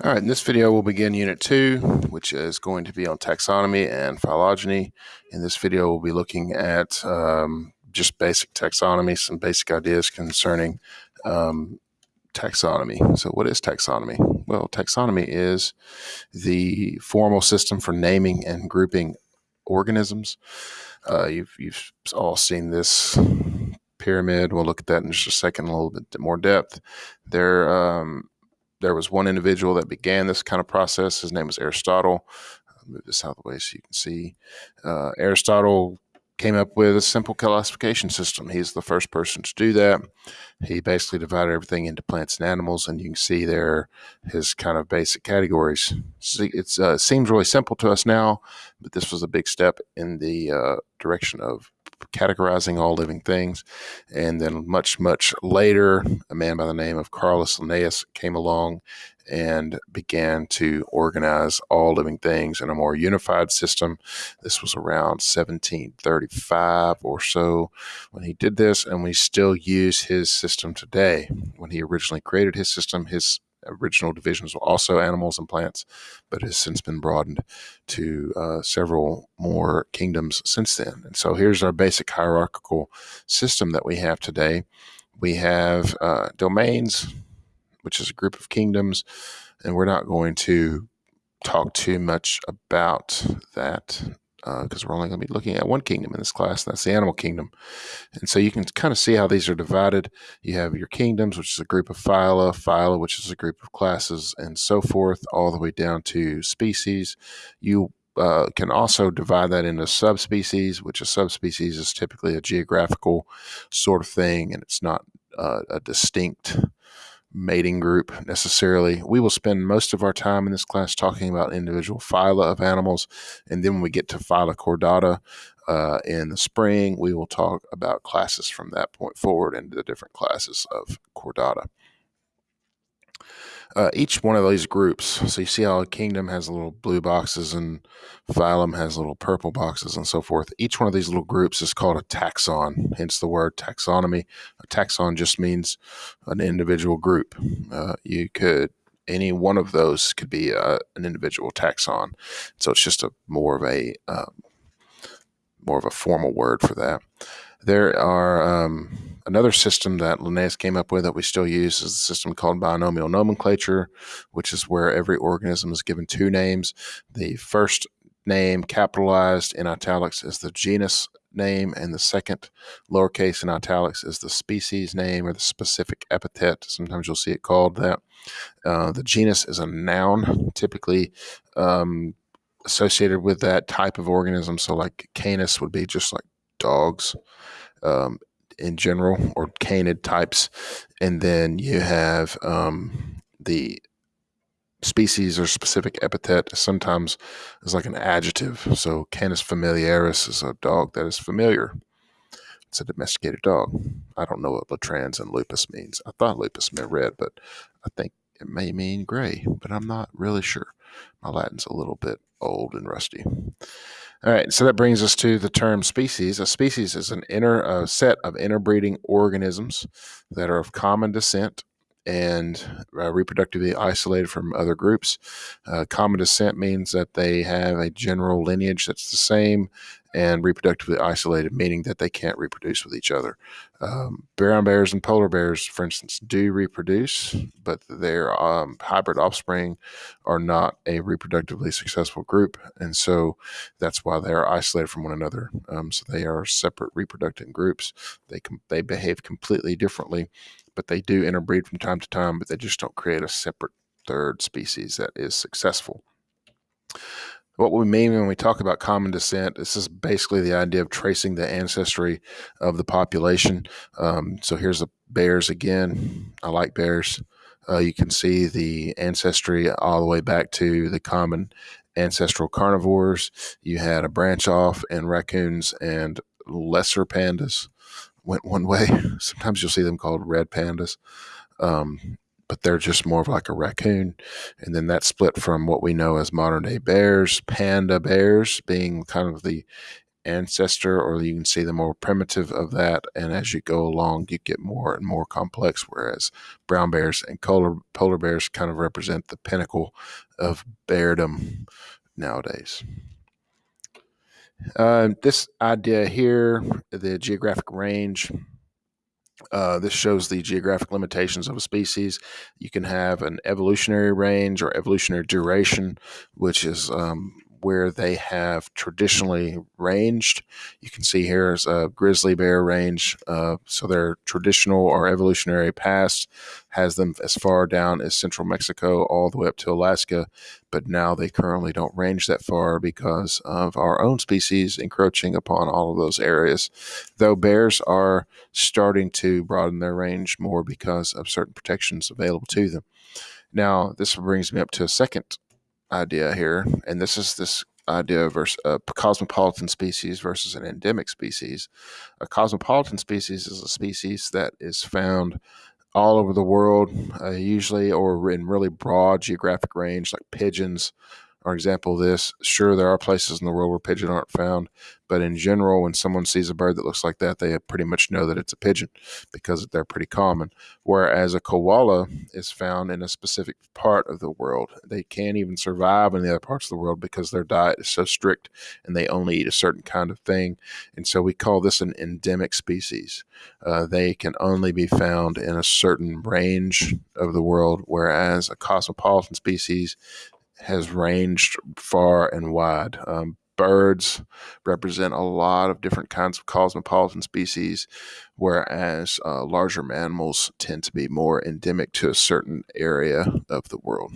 All right, in this video, we'll begin Unit 2, which is going to be on taxonomy and phylogeny. In this video, we'll be looking at um, just basic taxonomy, some basic ideas concerning um, taxonomy. So what is taxonomy? Well, taxonomy is the formal system for naming and grouping organisms. Uh, you've, you've all seen this pyramid. We'll look at that in just a second, a little bit more depth. There, um, there was one individual that began this kind of process. His name was Aristotle. I'll move this out of the way so you can see. Uh, Aristotle came up with a simple classification system. He's the first person to do that. He basically divided everything into plants and animals, and you can see there his kind of basic categories. It uh, seems really simple to us now, but this was a big step in the uh, direction of categorizing all living things. And then much, much later, a man by the name of Carolus Linnaeus came along and began to organize all living things in a more unified system. This was around 1735 or so when he did this, and we still use his system today. When he originally created his system, his original divisions were also animals and plants, but has since been broadened to uh, several more kingdoms since then. And so here's our basic hierarchical system that we have today. We have uh, domains, which is a group of kingdoms, and we're not going to talk too much about that because uh, we're only going to be looking at one kingdom in this class, and that's the animal kingdom. And so you can kind of see how these are divided. You have your kingdoms, which is a group of phyla, phyla, which is a group of classes, and so forth, all the way down to species. You uh, can also divide that into subspecies, which a subspecies is typically a geographical sort of thing, and it's not uh, a distinct mating group necessarily. We will spend most of our time in this class talking about individual phyla of animals. And then when we get to phyla chordata uh, in the spring, we will talk about classes from that point forward into the different classes of chordata uh, each one of these groups. So you see how kingdom has little blue boxes and phylum has little purple boxes and so forth. Each one of these little groups is called a taxon, hence the word taxonomy. A taxon just means an individual group. Uh, you could any one of those could be uh, an individual taxon. So it's just a more of a um, more of a formal word for that. There are um, Another system that Linnaeus came up with that we still use is a system called binomial nomenclature, which is where every organism is given two names. The first name capitalized in italics is the genus name, and the second lowercase in italics is the species name or the specific epithet. Sometimes you'll see it called that. Uh, the genus is a noun, typically um, associated with that type of organism. So, like canis would be just like dogs. Um, in general or canid types. And then you have um, the species or specific epithet sometimes is like an adjective. So Canis familiaris is a dog that is familiar. It's a domesticated dog. I don't know what latrans and lupus means. I thought lupus meant red, but I think it may mean gray, but I'm not really sure. My Latin's a little bit old and rusty. All right, so that brings us to the term species. A species is an inner uh, set of interbreeding organisms that are of common descent and uh, reproductively isolated from other groups. Uh, common descent means that they have a general lineage that's the same and reproductively isolated, meaning that they can't reproduce with each other. Um, brown bears and polar bears, for instance, do reproduce, but their um, hybrid offspring are not a reproductively successful group, and so that's why they are isolated from one another. Um, so they are separate reproducing groups. They com- they behave completely differently, but they do interbreed from time to time. But they just don't create a separate third species that is successful what we mean when we talk about common descent, this is basically the idea of tracing the ancestry of the population. Um, so here's the bears again. I like bears. Uh, you can see the ancestry all the way back to the common ancestral carnivores. You had a branch off, and raccoons and lesser pandas went one way. Sometimes you'll see them called red pandas. Um, but they're just more of like a raccoon. And then that split from what we know as modern day bears, panda bears being kind of the ancestor, or you can see the more primitive of that. And as you go along, you get more and more complex. Whereas brown bears and polar, polar bears kind of represent the pinnacle of beardom nowadays. Uh, this idea here, the geographic range, uh, this shows the geographic limitations of a species. You can have an evolutionary range or evolutionary duration, which is um, where they have traditionally ranged. You can see here is a grizzly bear range. Uh, so their traditional or evolutionary past has them as far down as central Mexico all the way up to Alaska. But now they currently don't range that far because of our own species encroaching upon all of those areas. Though bears are starting to broaden their range more because of certain protections available to them. Now, this brings me up to a second idea here, and this is this idea versus a cosmopolitan species versus an endemic species. A cosmopolitan species is a species that is found all over the world, uh, usually or in really broad geographic range, like pigeons, are example of this. Sure, there are places in the world where pigeons aren't found, but in general, when someone sees a bird that looks like that, they pretty much know that it's a pigeon because they're pretty common. Whereas a koala is found in a specific part of the world. They can't even survive in the other parts of the world because their diet is so strict and they only eat a certain kind of thing. And so we call this an endemic species. Uh, they can only be found in a certain range of the world, whereas a cosmopolitan species has ranged far and wide. Um, birds represent a lot of different kinds of cosmopolitan species, whereas uh, larger mammals tend to be more endemic to a certain area of the world.